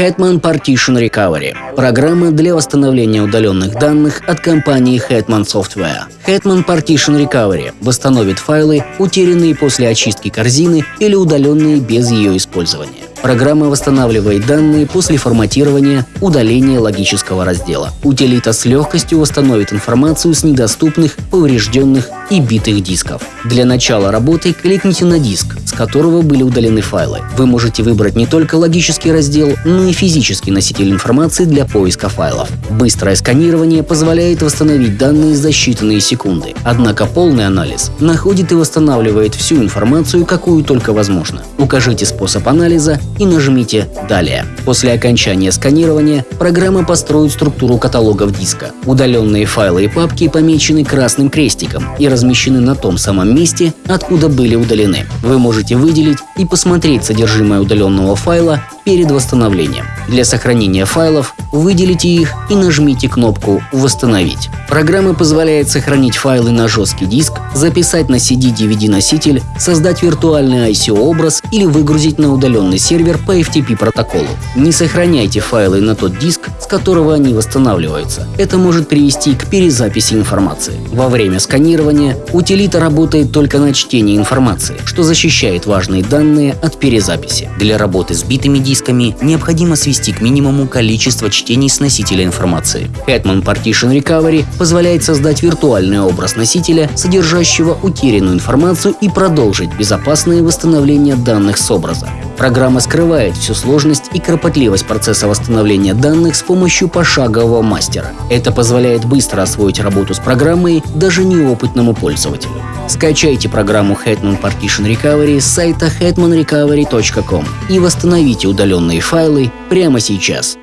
Hetman Partition Recovery – программа для восстановления удаленных данных от компании Hetman Software. Hetman Partition Recovery восстановит файлы, утерянные после очистки корзины или удаленные без ее использования. Программа восстанавливает данные после форматирования, удаления логического раздела. Утилита с легкостью восстановит информацию с недоступных, поврежденных и битых дисков. Для начала работы кликните на диск, которого были удалены файлы. Вы можете выбрать не только логический раздел, но и физический носитель информации для поиска файлов. Быстрое сканирование позволяет восстановить данные за считанные секунды. Однако полный анализ находит и восстанавливает всю информацию, какую только возможно. Укажите способ анализа и нажмите «Далее». После окончания сканирования программа построит структуру каталогов диска. Удаленные файлы и папки помечены красным крестиком и размещены на том самом месте, откуда были удалены. Вы можете выделить и посмотреть содержимое удаленного файла перед восстановлением. Для сохранения файлов выделите их и нажмите кнопку «Восстановить». Программа позволяет сохранить файлы на жесткий диск, записать на CD-DVD-носитель, создать виртуальный ICO-образ или выгрузить на удаленный сервер по FTP протоколу. Не сохраняйте файлы на тот диск, с которого они восстанавливаются. Это может привести к перезаписи информации. Во время сканирования утилита работает только на чтение информации, что защищает важные данные от перезаписи. Для работы с битыми дисками необходимо свести к минимуму количество чтений с носителя информации. Hetman Partition Recovery позволяет создать виртуальный образ носителя, содержащего утерянную информацию и продолжить безопасное восстановление данных с образа. Программа скрывает всю сложность и кропотливость процесса восстановления данных с помощью пошагового мастера. Это позволяет быстро освоить работу с программой даже неопытному пользователю. Скачайте программу Hetman Partition Recovery с сайта hetmanrecovery.com и восстановите удаленные файлы прямо сейчас.